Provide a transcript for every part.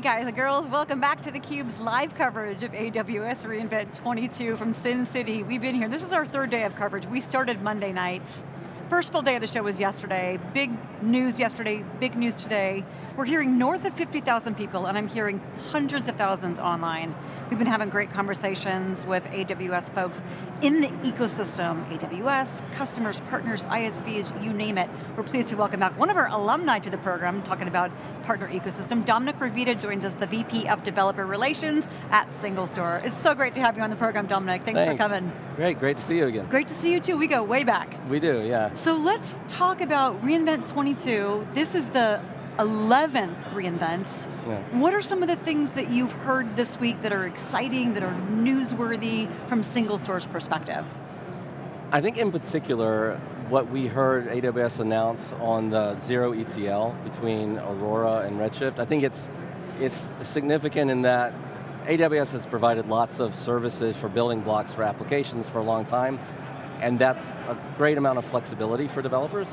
Hey guys and girls, welcome back to theCUBE's live coverage of AWS reInvent 22 from Sin City. We've been here, this is our third day of coverage. We started Monday night. First full day of the show was yesterday. Big news yesterday, big news today. We're hearing north of 50,000 people and I'm hearing hundreds of thousands online. We've been having great conversations with AWS folks in the ecosystem, AWS, customers, partners, ISVs, you name it. We're pleased to welcome back one of our alumni to the program, talking about partner ecosystem. Dominic Ravita joins us, the VP of Developer Relations at SingleStore. It's so great to have you on the program, Dominic. Thanks, Thanks. for coming. Great, great to see you again. Great to see you too, we go way back. We do, yeah. So let's talk about reInvent 22. This is the 11th reInvent. Yeah. What are some of the things that you've heard this week that are exciting, that are newsworthy from SingleStore's perspective? I think in particular, what we heard AWS announce on the zero ETL between Aurora and Redshift, I think it's, it's significant in that AWS has provided lots of services for building blocks for applications for a long time, and that's a great amount of flexibility for developers.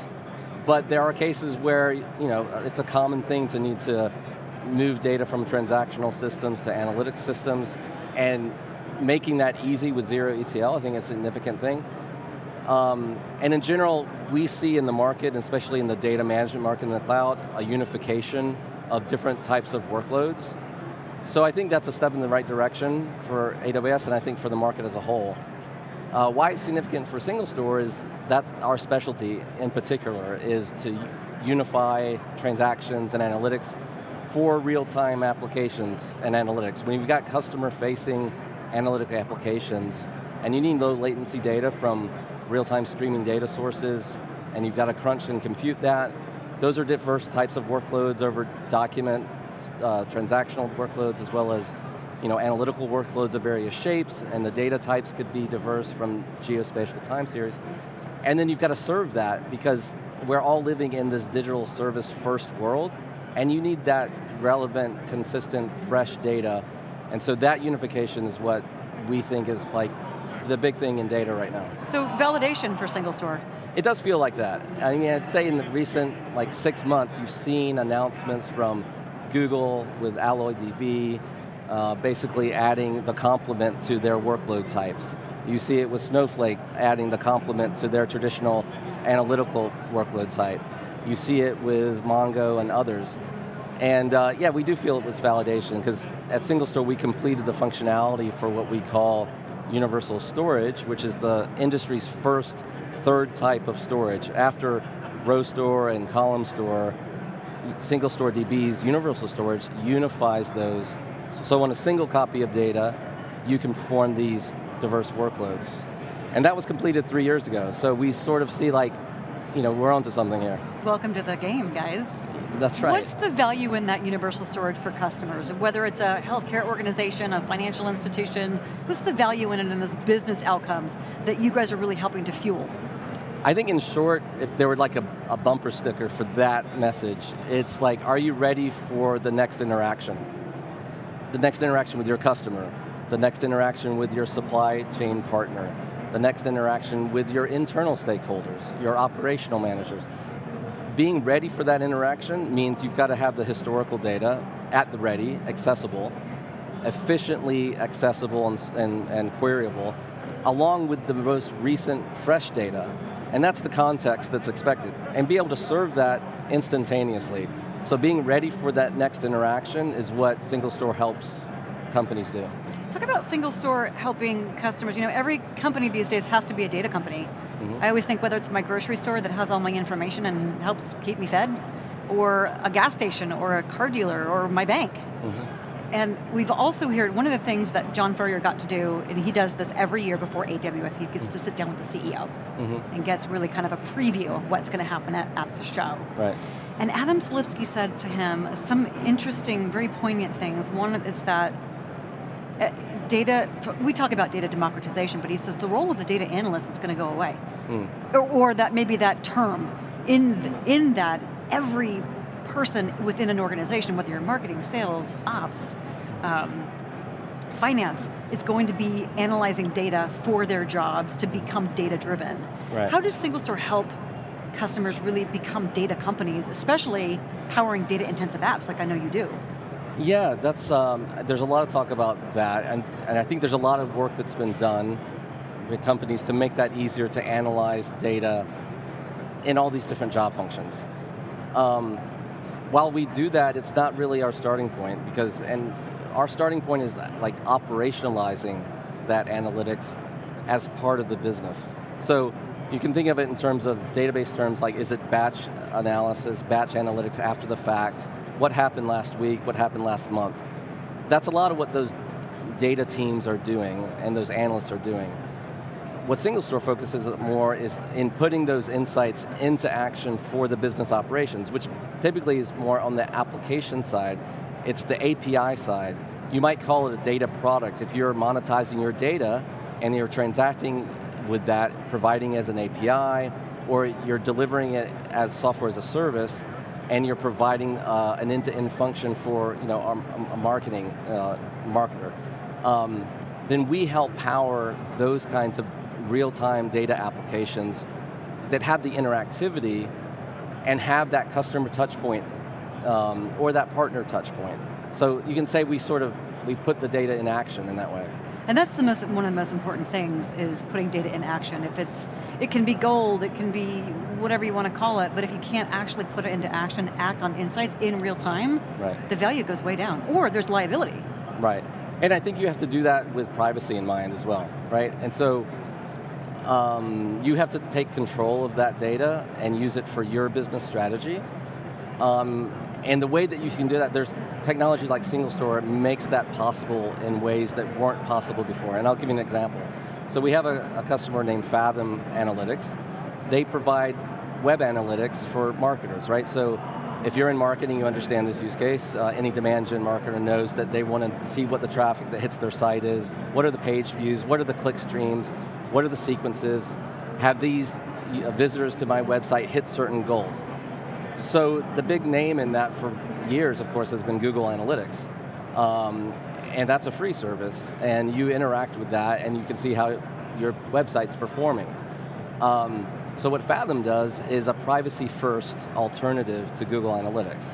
But there are cases where you know it's a common thing to need to move data from transactional systems to analytics systems, and making that easy with zero ETL, I think is a significant thing. Um, and in general, we see in the market, especially in the data management market in the cloud, a unification of different types of workloads. So I think that's a step in the right direction for AWS and I think for the market as a whole. Uh, why it's significant for SingleStore is that's our specialty in particular, is to unify transactions and analytics for real-time applications and analytics. When you've got customer-facing analytic applications, and you need low latency data from real-time streaming data sources, and you've got to crunch and compute that, those are diverse types of workloads over document, uh, transactional workloads, as well as you know, analytical workloads of various shapes, and the data types could be diverse from geospatial time series. And then you've got to serve that, because we're all living in this digital service first world, and you need that relevant, consistent, fresh data. And so that unification is what we think is like the big thing in data right now. So validation for SingleStore. It does feel like that. I mean, I'd say in the recent like six months, you've seen announcements from Google with AlloyDB, uh, basically adding the complement to their workload types. You see it with Snowflake adding the complement to their traditional analytical workload type. You see it with Mongo and others. And uh, yeah, we do feel it was validation because at SingleStore we completed the functionality for what we call universal storage, which is the industry's first third type of storage. After row store and column store, SingleStore DB's universal storage unifies those. So on a single copy of data, you can perform these diverse workloads. And that was completed three years ago. So we sort of see like, you know, we're onto something here. Welcome to the game, guys. That's right. What's the value in that universal storage for customers? Whether it's a healthcare organization, a financial institution, what's the value in it in those business outcomes that you guys are really helping to fuel? I think in short, if there were like a, a bumper sticker for that message, it's like, are you ready for the next interaction? The next interaction with your customer, the next interaction with your supply chain partner, the next interaction with your internal stakeholders, your operational managers. Being ready for that interaction means you've got to have the historical data at the ready, accessible, efficiently accessible and, and, and queryable, along with the most recent fresh data. And that's the context that's expected. And be able to serve that instantaneously. So being ready for that next interaction is what SingleStore helps companies do. Talk about SingleStore helping customers. You know, every company these days has to be a data company. Mm -hmm. I always think whether it's my grocery store that has all my information and helps keep me fed, or a gas station, or a car dealer, or my bank. Mm -hmm. And we've also heard, one of the things that John Furrier got to do, and he does this every year before AWS, he gets to sit down with the CEO mm -hmm. and gets really kind of a preview of what's going to happen at, at the show. Right. And Adam Selipsky said to him some interesting, very poignant things. One is that uh, data, we talk about data democratization, but he says the role of the data analyst is going to go away. Mm. Or, or, that maybe that term, in, in that every person within an organization, whether you're marketing, sales, ops, um, finance, is going to be analyzing data for their jobs to become data driven. Right. How does SingleStore help customers really become data companies, especially powering data intensive apps like I know you do? Yeah, that's, um, there's a lot of talk about that, and, and I think there's a lot of work that's been done with companies to make that easier to analyze data in all these different job functions. Um, while we do that, it's not really our starting point because, and our starting point is like operationalizing that analytics as part of the business. So you can think of it in terms of database terms like is it batch analysis, batch analytics after the fact, what happened last week, what happened last month. That's a lot of what those data teams are doing and those analysts are doing. What SingleStore focuses more is in putting those insights into action for the business operations, which typically is more on the application side. It's the API side. You might call it a data product. If you're monetizing your data and you're transacting with that, providing as an API, or you're delivering it as software as a service, and you're providing uh, an end-to-end -end function for you know, a, a marketing uh, marketer, um, then we help power those kinds of real-time data applications that have the interactivity and have that customer touch point um, or that partner touch point. So you can say we sort of, we put the data in action in that way. And that's the most, one of the most important things is putting data in action. If it's, it can be gold, it can be whatever you want to call it, but if you can't actually put it into action, act on insights in real time, right. the value goes way down, or there's liability. Right, and I think you have to do that with privacy in mind as well, right? And so um, you have to take control of that data and use it for your business strategy. Um, and the way that you can do that, there's technology like SingleStore makes that possible in ways that weren't possible before. And I'll give you an example. So we have a, a customer named Fathom Analytics. They provide web analytics for marketers, right? So if you're in marketing, you understand this use case. Uh, any demand gen marketer knows that they want to see what the traffic that hits their site is, what are the page views, what are the click streams, what are the sequences? Have these uh, visitors to my website hit certain goals? So the big name in that for years, of course, has been Google Analytics. Um, and that's a free service, and you interact with that, and you can see how your website's performing. Um, so what Fathom does is a privacy-first alternative to Google Analytics.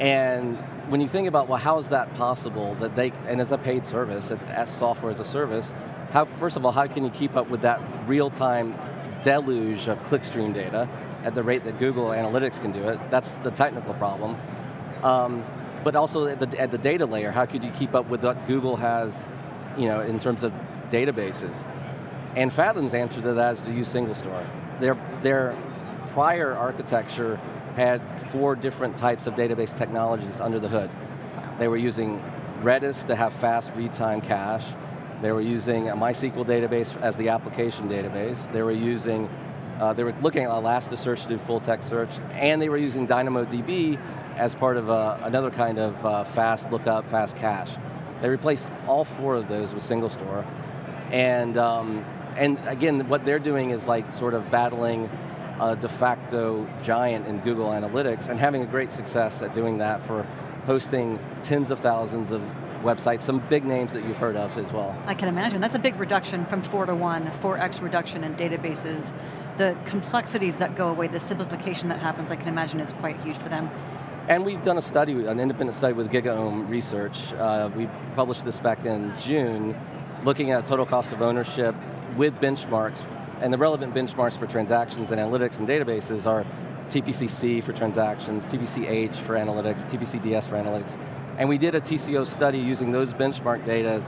And when you think about, well, how is that possible, that they, and it's a paid service, it's as software as a service, how, first of all, how can you keep up with that real-time deluge of clickstream data at the rate that Google Analytics can do it? That's the technical problem. Um, but also at the, at the data layer, how could you keep up with what Google has you know, in terms of databases? And Fathom's answer to that is to use SingleStore. Their, their prior architecture had four different types of database technologies under the hood. They were using Redis to have fast read-time cache. They were using a MySQL database as the application database. They were using, uh, they were looking at Elasticsearch to do full text search, and they were using DynamoDB as part of uh, another kind of uh, fast lookup, fast cache. They replaced all four of those with SingleStore. And, um, and again, what they're doing is like sort of battling a de facto giant in Google Analytics and having a great success at doing that for hosting tens of thousands of websites, some big names that you've heard of as well. I can imagine, that's a big reduction from four to one, 4x reduction in databases. The complexities that go away, the simplification that happens, I can imagine is quite huge for them. And we've done a study, an independent study with GigaOM Research. Uh, we published this back in June, looking at total cost of ownership with benchmarks, and the relevant benchmarks for transactions and analytics and databases are TPCC for transactions, TPCH for analytics, TPCDS for analytics, and we did a TCO study using those benchmark data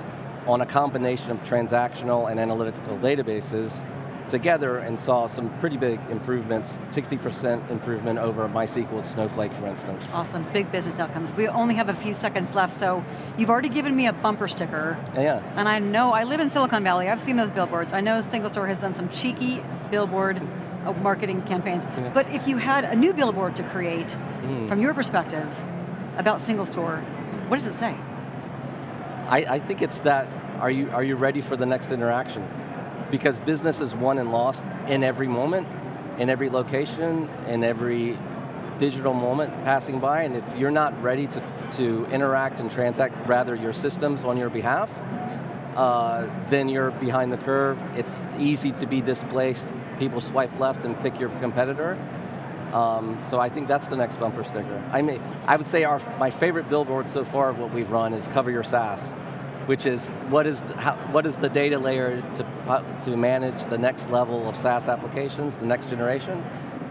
on a combination of transactional and analytical databases together and saw some pretty big improvements, 60% improvement over MySQL Snowflake, for instance. Awesome, big business outcomes. We only have a few seconds left, so you've already given me a bumper sticker. Yeah. And I know, I live in Silicon Valley, I've seen those billboards. I know SingleStore has done some cheeky billboard uh, marketing campaigns, yeah. but if you had a new billboard to create, mm. from your perspective, about SingleStore, what does it say? I, I think it's that, are you, are you ready for the next interaction? Because business is won and lost in every moment, in every location, in every digital moment passing by, and if you're not ready to, to interact and transact, rather your systems on your behalf, uh, then you're behind the curve. It's easy to be displaced. People swipe left and pick your competitor. Um, so I think that's the next bumper sticker. I mean, I would say our, my favorite billboard so far of what we've run is Cover Your SaaS, which is what is the, how, what is the data layer to, to manage the next level of SaaS applications, the next generation,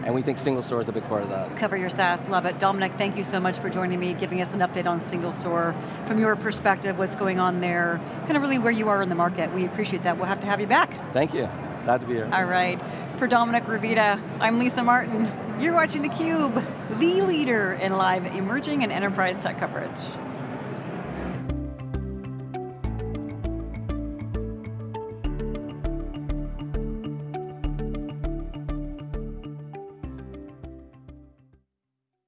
and we think SingleStore is a big part of that. Cover your SaaS, love it. Dominic, thank you so much for joining me, giving us an update on SingleStore. From your perspective, what's going on there, kind of really where you are in the market. We appreciate that. We'll have to have you back. Thank you. Glad to be here. All right. For Dominic Ravita, I'm Lisa Martin. You're watching theCUBE, the leader in live emerging and enterprise tech coverage.